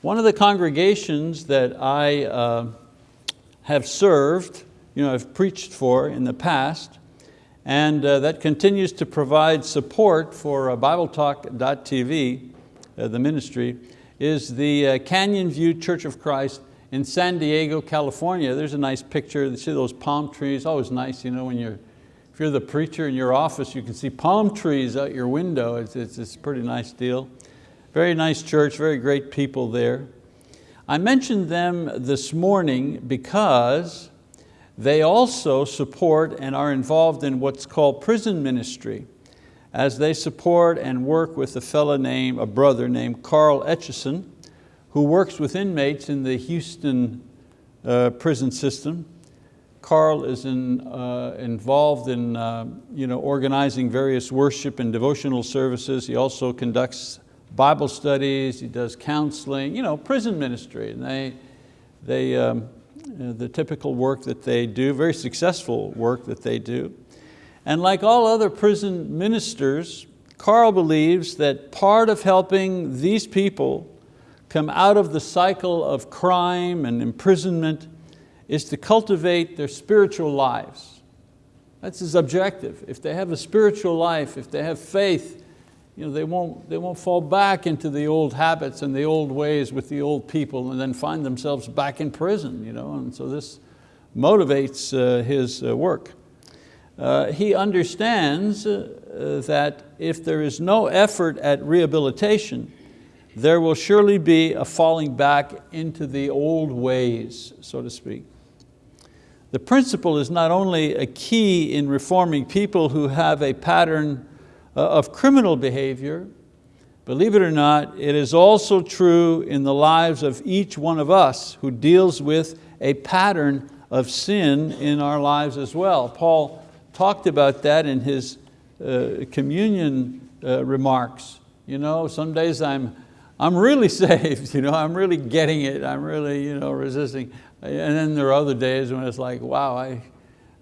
One of the congregations that I uh, have served, you know, I've preached for in the past, and uh, that continues to provide support for uh, BibleTalk.tv, uh, the ministry, is the uh, Canyon View Church of Christ in San Diego, California. There's a nice picture, you see those palm trees, always nice, you know, when you're, if you're the preacher in your office, you can see palm trees out your window. It's, it's, it's a pretty nice deal. Very nice church, very great people there. I mentioned them this morning because they also support and are involved in what's called prison ministry as they support and work with a fellow named, a brother named Carl Etchison, who works with inmates in the Houston uh, prison system. Carl is in, uh, involved in uh, you know, organizing various worship and devotional services. He also conducts Bible studies, he does counseling, you know, prison ministry. And they, they, um, the typical work that they do, very successful work that they do. And like all other prison ministers, Carl believes that part of helping these people come out of the cycle of crime and imprisonment is to cultivate their spiritual lives. That's his objective. If they have a spiritual life, if they have faith, you know, they, won't, they won't fall back into the old habits and the old ways with the old people and then find themselves back in prison. You know? And so this motivates uh, his uh, work. Uh, he understands uh, that if there is no effort at rehabilitation, there will surely be a falling back into the old ways, so to speak. The principle is not only a key in reforming people who have a pattern of criminal behavior, believe it or not, it is also true in the lives of each one of us who deals with a pattern of sin in our lives as well. Paul talked about that in his uh, communion uh, remarks. You know, some days I'm, I'm really saved, you know, I'm really getting it, I'm really you know, resisting. And then there are other days when it's like, wow, I,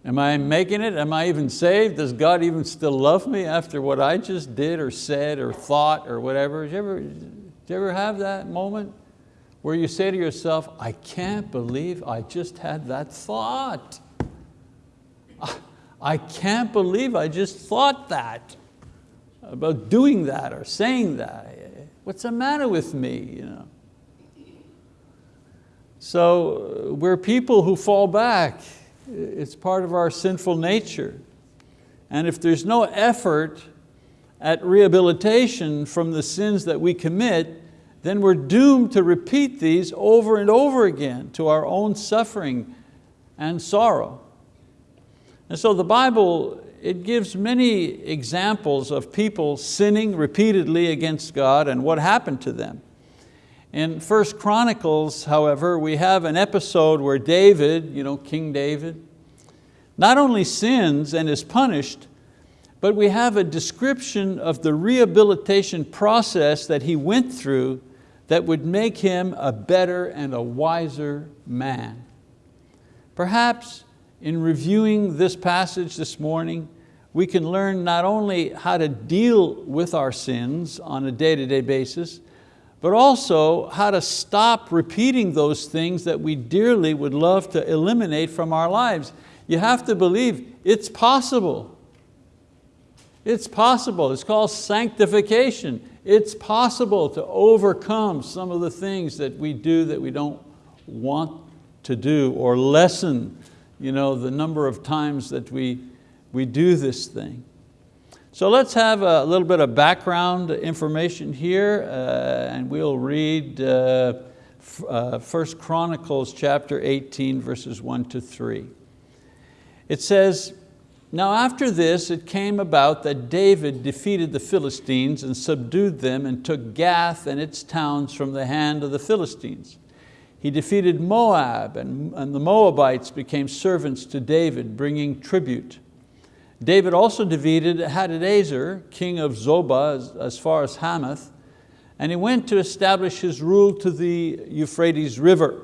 Am I making it? Am I even saved? Does God even still love me after what I just did or said or thought or whatever? Did you ever, did you ever have that moment where you say to yourself, I can't believe I just had that thought. I can't believe I just thought that about doing that or saying that. What's the matter with me? You know? So uh, we're people who fall back it's part of our sinful nature. And if there's no effort at rehabilitation from the sins that we commit, then we're doomed to repeat these over and over again to our own suffering and sorrow. And so the Bible, it gives many examples of people sinning repeatedly against God and what happened to them. In First Chronicles, however, we have an episode where David, you know, King David, not only sins and is punished, but we have a description of the rehabilitation process that he went through that would make him a better and a wiser man. Perhaps in reviewing this passage this morning, we can learn not only how to deal with our sins on a day-to-day -day basis, but also how to stop repeating those things that we dearly would love to eliminate from our lives. You have to believe it's possible. It's possible, it's called sanctification. It's possible to overcome some of the things that we do that we don't want to do or lessen you know, the number of times that we, we do this thing. So let's have a little bit of background information here uh, and we'll read uh, uh, 1 Chronicles chapter 18 verses 1 to 3. It says, now after this it came about that David defeated the Philistines and subdued them and took Gath and its towns from the hand of the Philistines. He defeated Moab and, and the Moabites became servants to David, bringing tribute. David also defeated Hadadezer, king of Zobah, as, as far as Hamath, and he went to establish his rule to the Euphrates River.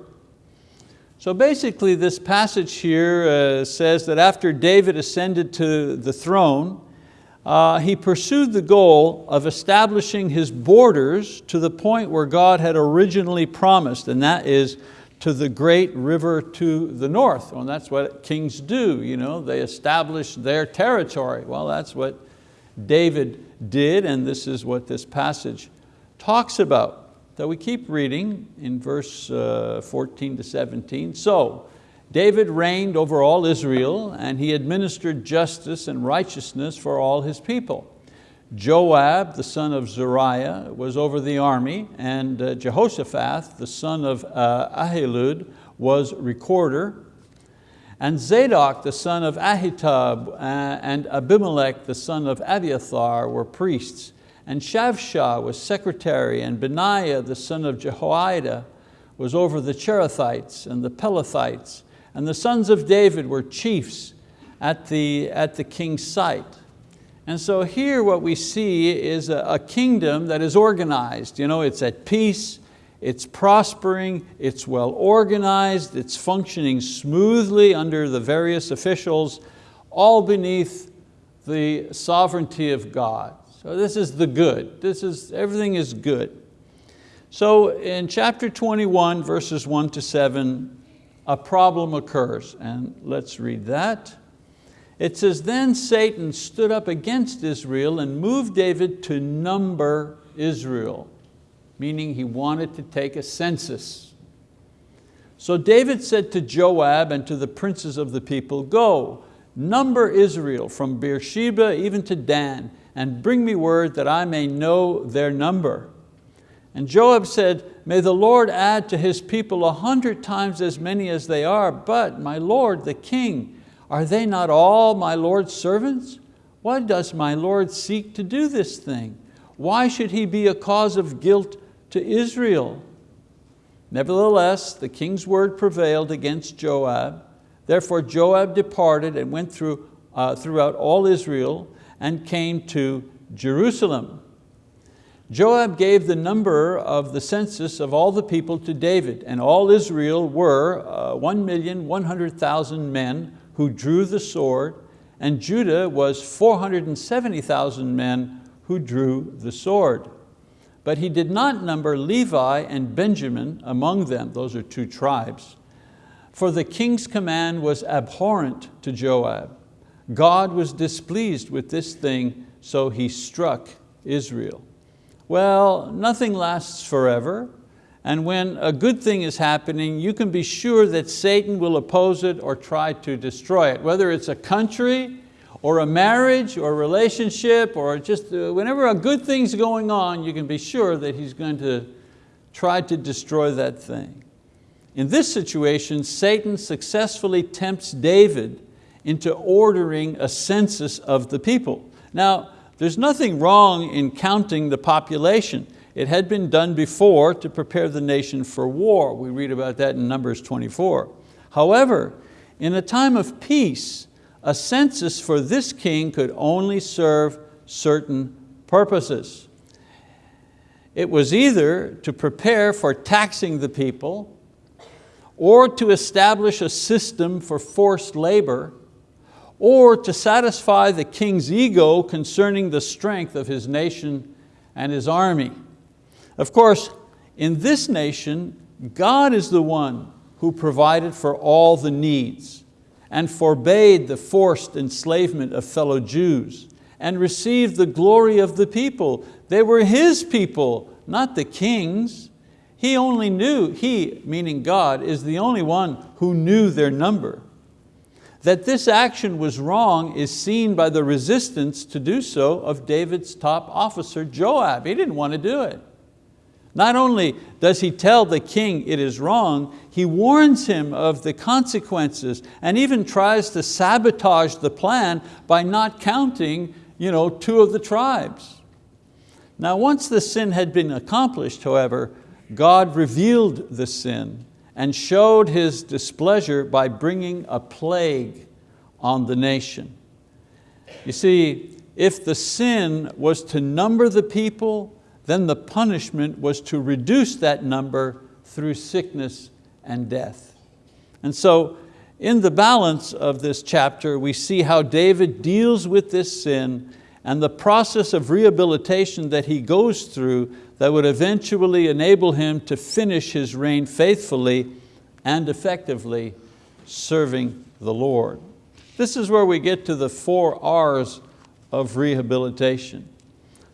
So basically this passage here uh, says that after David ascended to the throne, uh, he pursued the goal of establishing his borders to the point where God had originally promised, and that is to the great river to the north. Well, that's what kings do, you know? they establish their territory. Well, that's what David did, and this is what this passage talks about. So we keep reading in verse uh, 14 to 17. So, David reigned over all Israel and he administered justice and righteousness for all his people. Joab, the son of Zeruiah, was over the army and uh, Jehoshaphat, the son of uh, Ahilud, was recorder. And Zadok, the son of Ahitub, uh, and Abimelech, the son of Abiathar, were priests. And Shavsha was secretary, and Benaiah, the son of Jehoiada, was over the Cherethites and the Pelethites, and the sons of David were chiefs at the, at the king's site. And so here what we see is a, a kingdom that is organized. You know, it's at peace, it's prospering, it's well organized, it's functioning smoothly under the various officials, all beneath the sovereignty of God. So this is the good. This is, everything is good. So in chapter 21, verses one to seven, a problem occurs. And let's read that. It says, then Satan stood up against Israel and moved David to number Israel, meaning he wanted to take a census. So David said to Joab and to the princes of the people, go, number Israel from Beersheba even to Dan, and bring me word that I may know their number. And Joab said, may the Lord add to his people a hundred times as many as they are, but my Lord, the king, are they not all my Lord's servants? Why does my Lord seek to do this thing? Why should he be a cause of guilt to Israel? Nevertheless, the king's word prevailed against Joab. Therefore Joab departed and went through, uh, throughout all Israel and came to Jerusalem. Joab gave the number of the census of all the people to David, and all Israel were uh, 1,100,000 men who drew the sword, and Judah was 470,000 men who drew the sword. But he did not number Levi and Benjamin among them, those are two tribes, for the king's command was abhorrent to Joab. God was displeased with this thing, so he struck Israel. Well, nothing lasts forever. And when a good thing is happening, you can be sure that Satan will oppose it or try to destroy it. Whether it's a country, or a marriage, or a relationship, or just uh, whenever a good thing's going on, you can be sure that he's going to try to destroy that thing. In this situation, Satan successfully tempts David into ordering a census of the people. Now, there's nothing wrong in counting the population. It had been done before to prepare the nation for war. We read about that in Numbers 24. However, in a time of peace, a census for this king could only serve certain purposes. It was either to prepare for taxing the people or to establish a system for forced labor or to satisfy the king's ego concerning the strength of his nation and his army. Of course, in this nation, God is the one who provided for all the needs and forbade the forced enslavement of fellow Jews and received the glory of the people. They were His people, not the king's. He only knew, He, meaning God, is the only one who knew their number. That this action was wrong is seen by the resistance to do so of David's top officer, Joab. He didn't want to do it. Not only does he tell the king it is wrong, he warns him of the consequences and even tries to sabotage the plan by not counting you know, two of the tribes. Now once the sin had been accomplished, however, God revealed the sin and showed His displeasure by bringing a plague on the nation. You see, if the sin was to number the people, then the punishment was to reduce that number through sickness and death. And so in the balance of this chapter, we see how David deals with this sin and the process of rehabilitation that he goes through that would eventually enable him to finish his reign faithfully and effectively serving the Lord. This is where we get to the four R's of rehabilitation.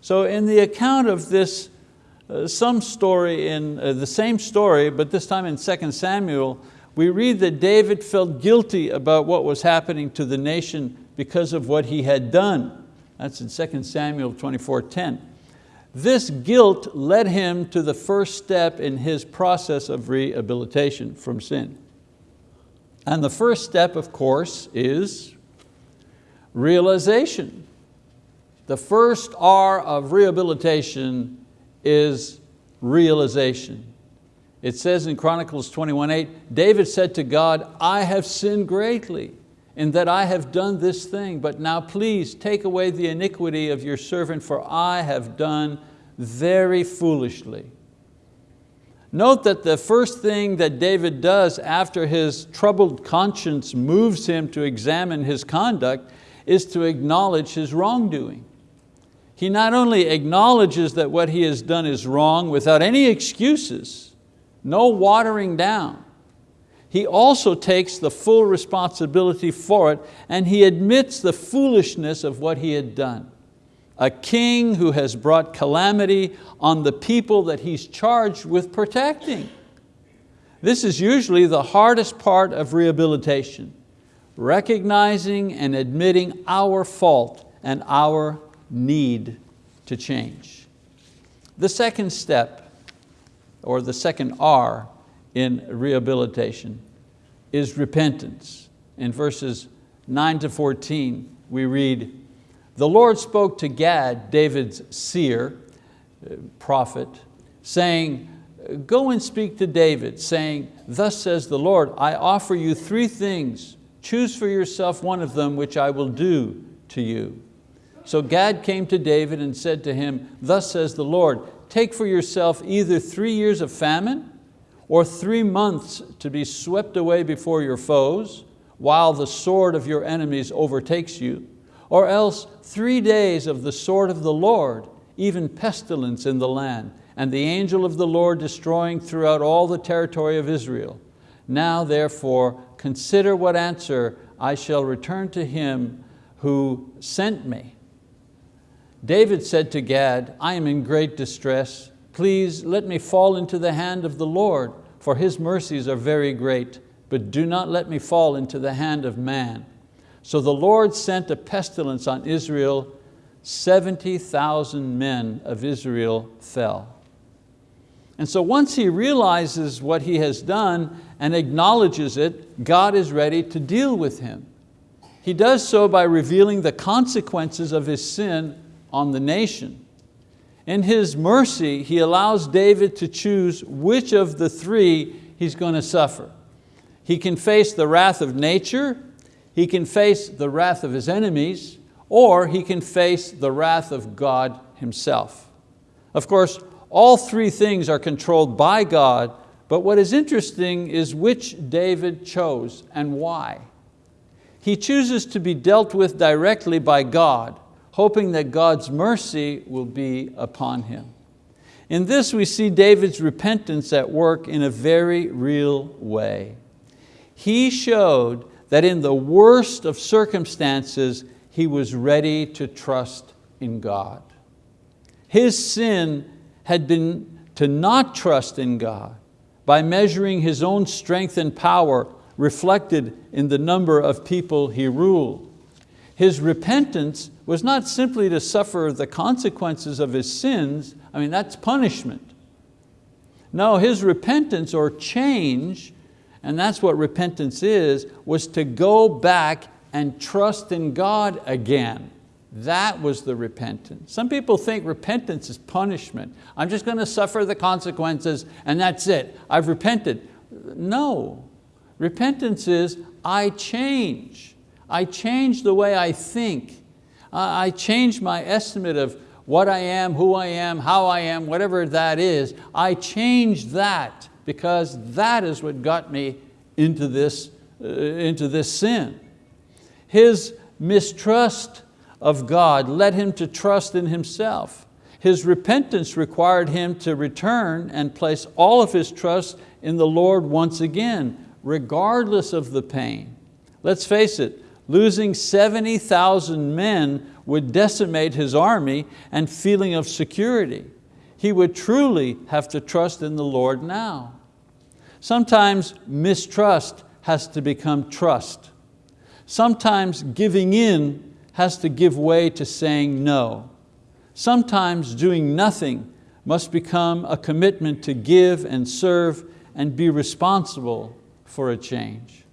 So in the account of this, uh, some story in uh, the same story, but this time in 2 Samuel, we read that David felt guilty about what was happening to the nation because of what he had done. That's in 2 Samuel 24.10. This guilt led him to the first step in his process of rehabilitation from sin. And the first step, of course, is realization. The first R of rehabilitation is realization. It says in Chronicles 21.8, David said to God, I have sinned greatly in that I have done this thing, but now please take away the iniquity of your servant, for I have done very foolishly. Note that the first thing that David does after his troubled conscience moves him to examine his conduct is to acknowledge his wrongdoing. He not only acknowledges that what he has done is wrong without any excuses, no watering down, he also takes the full responsibility for it and he admits the foolishness of what he had done. A king who has brought calamity on the people that he's charged with protecting. This is usually the hardest part of rehabilitation, recognizing and admitting our fault and our need to change. The second step, or the second R, in rehabilitation is repentance. In verses 9 to 14, we read, the Lord spoke to Gad, David's seer, prophet, saying, go and speak to David, saying, thus says the Lord, I offer you three things. Choose for yourself one of them, which I will do to you. So Gad came to David and said to him, thus says the Lord, take for yourself either three years of famine or three months to be swept away before your foes, while the sword of your enemies overtakes you, or else three days of the sword of the Lord, even pestilence in the land, and the angel of the Lord destroying throughout all the territory of Israel. Now therefore, consider what answer I shall return to him who sent me. David said to Gad, I am in great distress. Please let me fall into the hand of the Lord, for His mercies are very great, but do not let me fall into the hand of man. So the Lord sent a pestilence on Israel, 70,000 men of Israel fell. And so once he realizes what he has done and acknowledges it, God is ready to deal with him. He does so by revealing the consequences of his sin on the nation. In His mercy, He allows David to choose which of the three he's going to suffer. He can face the wrath of nature, he can face the wrath of his enemies, or he can face the wrath of God Himself. Of course, all three things are controlled by God, but what is interesting is which David chose and why. He chooses to be dealt with directly by God, hoping that God's mercy will be upon him. In this we see David's repentance at work in a very real way. He showed that in the worst of circumstances, he was ready to trust in God. His sin had been to not trust in God by measuring his own strength and power reflected in the number of people he ruled. His repentance was not simply to suffer the consequences of his sins, I mean that's punishment. No, his repentance or change, and that's what repentance is, was to go back and trust in God again. That was the repentance. Some people think repentance is punishment. I'm just going to suffer the consequences and that's it. I've repented. No, repentance is I change. I change the way I think. I change my estimate of what I am, who I am, how I am, whatever that is. I change that because that is what got me into this, uh, into this sin. His mistrust of God led him to trust in himself. His repentance required him to return and place all of his trust in the Lord once again, regardless of the pain. Let's face it, losing 70,000 men would decimate his army and feeling of security. He would truly have to trust in the Lord now. Sometimes mistrust has to become trust. Sometimes giving in has to give way to saying no. Sometimes doing nothing must become a commitment to give and serve and be responsible for a change.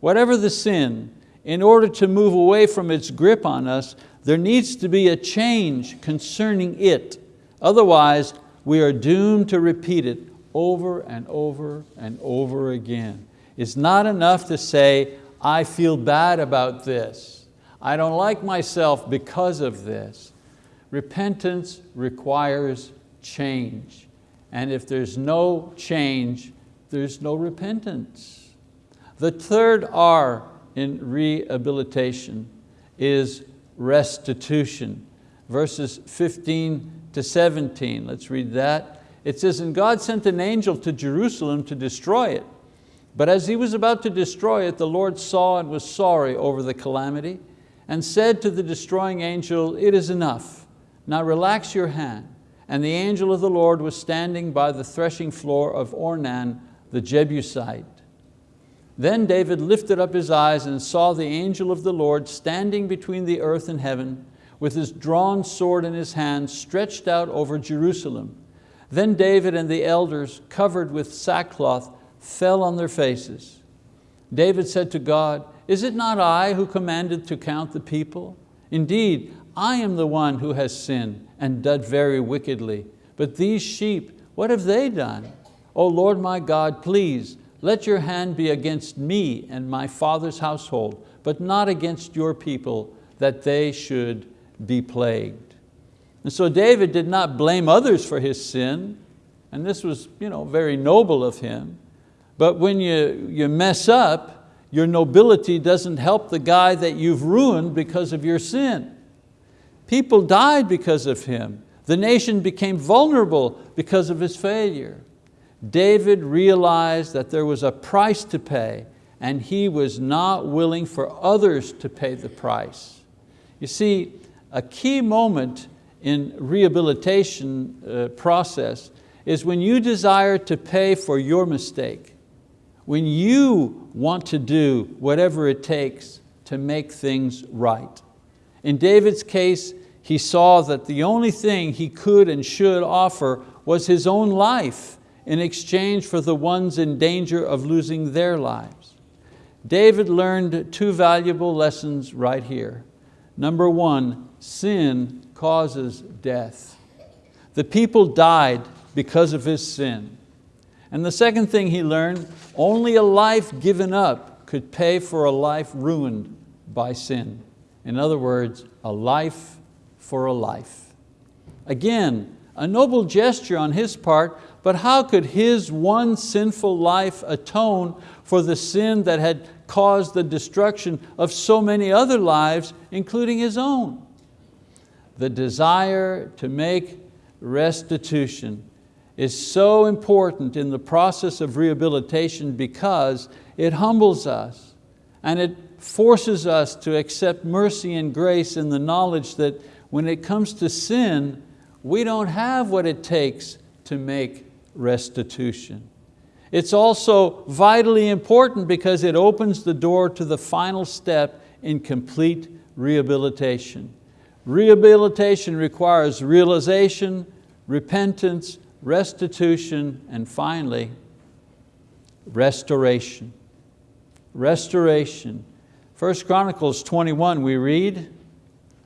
Whatever the sin, in order to move away from its grip on us, there needs to be a change concerning it. Otherwise, we are doomed to repeat it over and over and over again. It's not enough to say, I feel bad about this. I don't like myself because of this. Repentance requires change. And if there's no change, there's no repentance. The third R in rehabilitation is restitution. Verses 15 to 17, let's read that. It says, and God sent an angel to Jerusalem to destroy it. But as he was about to destroy it, the Lord saw and was sorry over the calamity and said to the destroying angel, it is enough now relax your hand. And the angel of the Lord was standing by the threshing floor of Ornan the Jebusite. Then David lifted up his eyes and saw the angel of the Lord standing between the earth and heaven with his drawn sword in his hand stretched out over Jerusalem. Then David and the elders, covered with sackcloth, fell on their faces. David said to God, is it not I who commanded to count the people? Indeed, I am the one who has sinned and done very wickedly. But these sheep, what have they done? O Lord my God, please, let your hand be against me and my father's household, but not against your people, that they should be plagued. And so David did not blame others for his sin, and this was you know, very noble of him. But when you, you mess up, your nobility doesn't help the guy that you've ruined because of your sin. People died because of him. The nation became vulnerable because of his failure. David realized that there was a price to pay and he was not willing for others to pay the price. You see, a key moment in rehabilitation uh, process is when you desire to pay for your mistake, when you want to do whatever it takes to make things right. In David's case, he saw that the only thing he could and should offer was his own life in exchange for the ones in danger of losing their lives. David learned two valuable lessons right here. Number one, sin causes death. The people died because of his sin. And the second thing he learned, only a life given up could pay for a life ruined by sin. In other words, a life for a life. Again, a noble gesture on his part, but how could his one sinful life atone for the sin that had caused the destruction of so many other lives, including his own? The desire to make restitution is so important in the process of rehabilitation because it humbles us and it forces us to accept mercy and grace in the knowledge that when it comes to sin, we don't have what it takes to make restitution. It's also vitally important because it opens the door to the final step in complete rehabilitation. Rehabilitation requires realization, repentance, restitution, and finally, restoration. Restoration. First Chronicles 21 we read,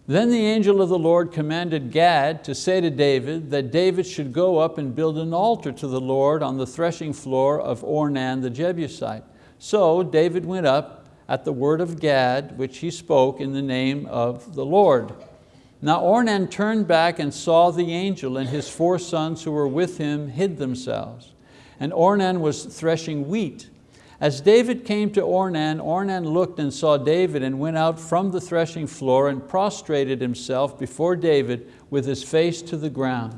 then the angel of the Lord commanded Gad to say to David that David should go up and build an altar to the Lord on the threshing floor of Ornan the Jebusite. So David went up at the word of Gad, which he spoke in the name of the Lord. Now Ornan turned back and saw the angel and his four sons who were with him hid themselves. And Ornan was threshing wheat. As David came to Ornan, Ornan looked and saw David and went out from the threshing floor and prostrated himself before David with his face to the ground.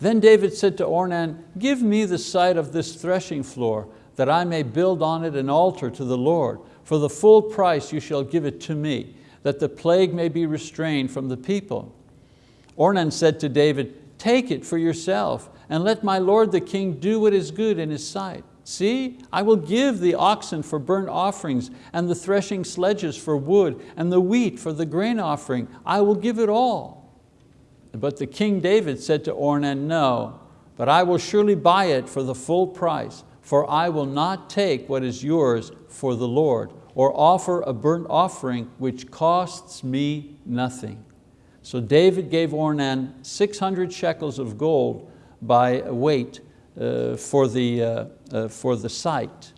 Then David said to Ornan, give me the site of this threshing floor that I may build on it an altar to the Lord. For the full price you shall give it to me, that the plague may be restrained from the people. Ornan said to David, take it for yourself and let my lord the king do what is good in his sight. See, I will give the oxen for burnt offerings and the threshing sledges for wood and the wheat for the grain offering. I will give it all. But the king David said to Ornan, no, but I will surely buy it for the full price, for I will not take what is yours for the Lord, or offer a burnt offering which costs me nothing. So David gave Ornan 600 shekels of gold by weight for, the, uh, uh, for the site.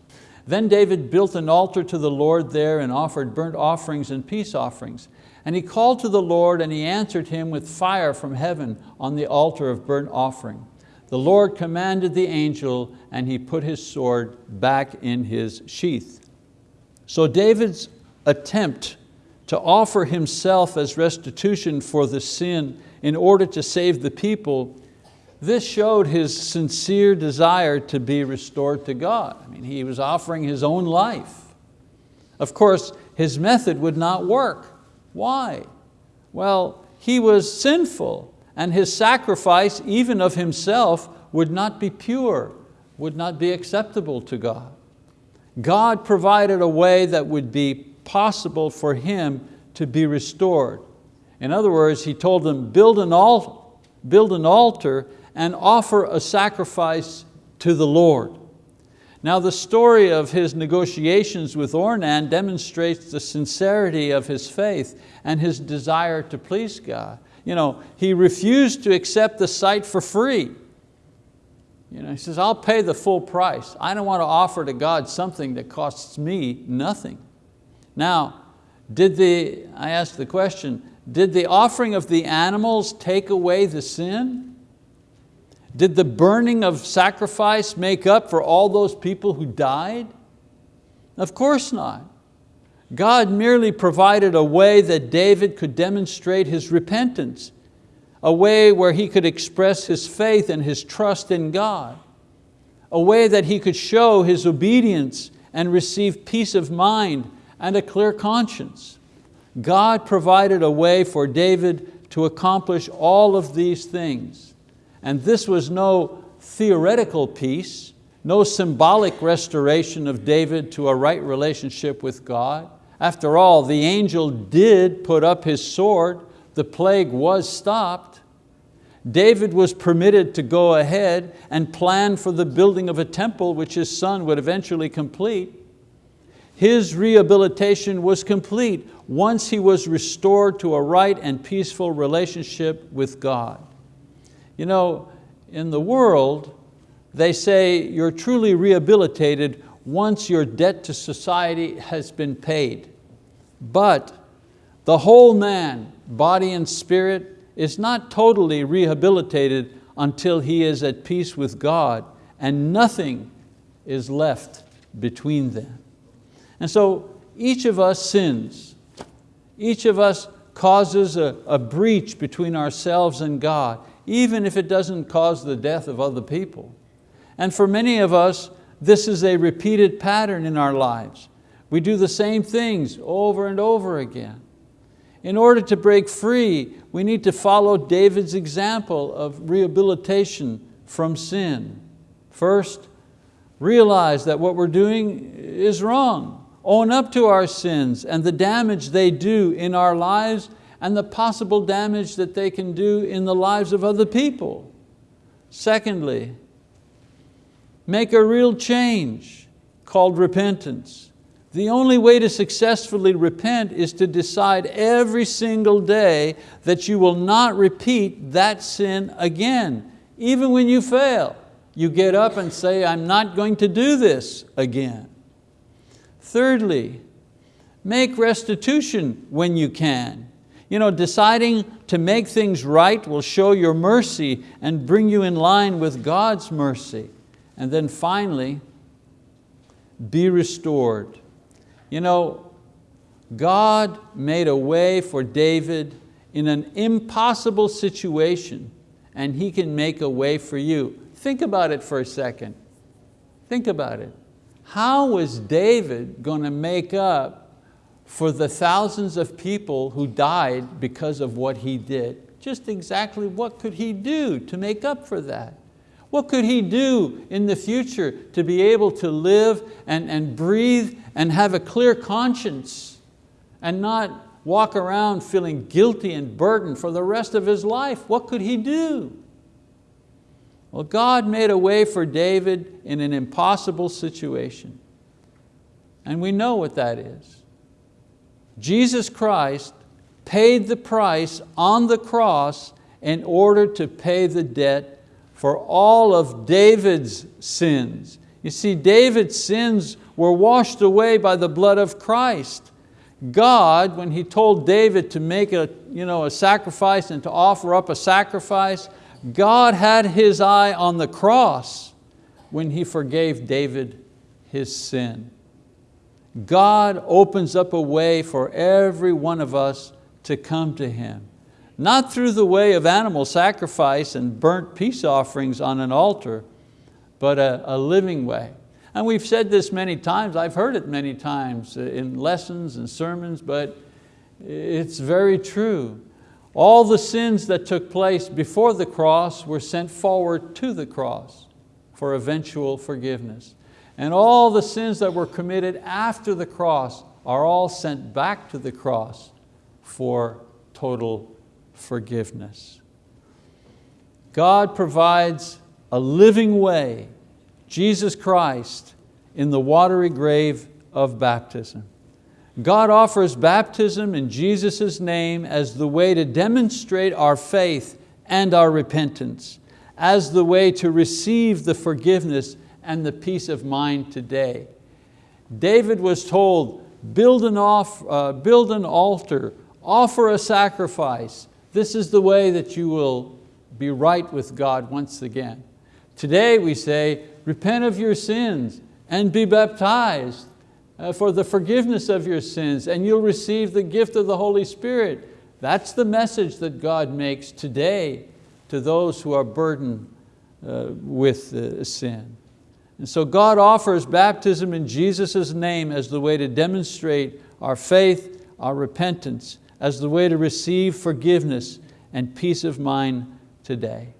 Then David built an altar to the Lord there and offered burnt offerings and peace offerings. And he called to the Lord and he answered him with fire from heaven on the altar of burnt offering. The Lord commanded the angel and he put his sword back in his sheath. So David's attempt to offer himself as restitution for the sin in order to save the people this showed his sincere desire to be restored to God. I mean, he was offering his own life. Of course, his method would not work. Why? Well, he was sinful and his sacrifice, even of himself, would not be pure, would not be acceptable to God. God provided a way that would be possible for him to be restored. In other words, he told them, build an, altar, build an altar and offer a sacrifice to the Lord. Now the story of his negotiations with Ornan demonstrates the sincerity of his faith and his desire to please God. You know, he refused to accept the site for free. You know, he says, I'll pay the full price. I don't want to offer to God something that costs me nothing. Now, did the, I asked the question, did the offering of the animals take away the sin? Did the burning of sacrifice make up for all those people who died? Of course not. God merely provided a way that David could demonstrate his repentance, a way where he could express his faith and his trust in God, a way that he could show his obedience and receive peace of mind and a clear conscience. God provided a way for David to accomplish all of these things. And this was no theoretical peace, no symbolic restoration of David to a right relationship with God. After all, the angel did put up his sword, the plague was stopped. David was permitted to go ahead and plan for the building of a temple which his son would eventually complete. His rehabilitation was complete once he was restored to a right and peaceful relationship with God. You know, in the world, they say you're truly rehabilitated once your debt to society has been paid. But the whole man, body and spirit, is not totally rehabilitated until he is at peace with God and nothing is left between them. And so each of us sins. Each of us causes a, a breach between ourselves and God even if it doesn't cause the death of other people. And for many of us, this is a repeated pattern in our lives. We do the same things over and over again. In order to break free, we need to follow David's example of rehabilitation from sin. First, realize that what we're doing is wrong. Own up to our sins and the damage they do in our lives and the possible damage that they can do in the lives of other people. Secondly, make a real change called repentance. The only way to successfully repent is to decide every single day that you will not repeat that sin again. Even when you fail, you get up and say, I'm not going to do this again. Thirdly, make restitution when you can. You know, deciding to make things right will show your mercy and bring you in line with God's mercy. And then finally, be restored. You know, God made a way for David in an impossible situation and He can make a way for you. Think about it for a second. Think about it. How was David going to make up for the thousands of people who died because of what he did? Just exactly what could he do to make up for that? What could he do in the future to be able to live and, and breathe and have a clear conscience and not walk around feeling guilty and burdened for the rest of his life? What could he do? Well, God made a way for David in an impossible situation. And we know what that is. Jesus Christ paid the price on the cross in order to pay the debt for all of David's sins. You see, David's sins were washed away by the blood of Christ. God, when He told David to make a, you know, a sacrifice and to offer up a sacrifice, God had His eye on the cross when He forgave David his sin. God opens up a way for every one of us to come to Him. Not through the way of animal sacrifice and burnt peace offerings on an altar, but a, a living way. And we've said this many times, I've heard it many times in lessons and sermons, but it's very true. All the sins that took place before the cross were sent forward to the cross for eventual forgiveness. And all the sins that were committed after the cross are all sent back to the cross for total forgiveness. God provides a living way, Jesus Christ, in the watery grave of baptism. God offers baptism in Jesus' name as the way to demonstrate our faith and our repentance, as the way to receive the forgiveness and the peace of mind today. David was told, build an, off, uh, build an altar, offer a sacrifice. This is the way that you will be right with God once again. Today we say, repent of your sins and be baptized uh, for the forgiveness of your sins and you'll receive the gift of the Holy Spirit. That's the message that God makes today to those who are burdened uh, with uh, sin. And so God offers baptism in Jesus' name as the way to demonstrate our faith, our repentance, as the way to receive forgiveness and peace of mind today.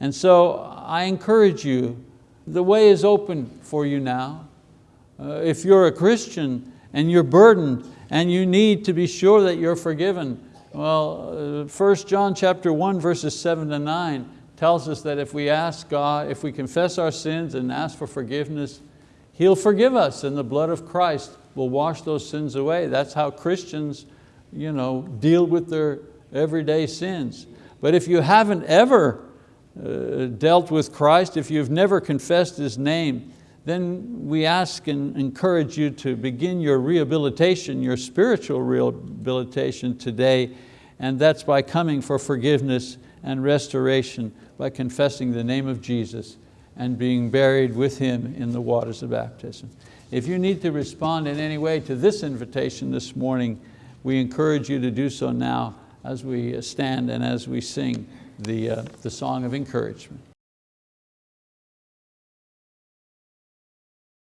And so I encourage you, the way is open for you now. Uh, if you're a Christian and you're burdened and you need to be sure that you're forgiven, well, uh, 1 John chapter 1 verses 7 to 9 tells us that if we ask God, if we confess our sins and ask for forgiveness, He'll forgive us and the blood of Christ will wash those sins away. That's how Christians you know, deal with their everyday sins. But if you haven't ever uh, dealt with Christ, if you've never confessed His name, then we ask and encourage you to begin your rehabilitation, your spiritual rehabilitation today, and that's by coming for forgiveness and restoration by confessing the name of Jesus and being buried with Him in the waters of baptism. If you need to respond in any way to this invitation this morning, we encourage you to do so now as we stand and as we sing the, uh, the song of encouragement.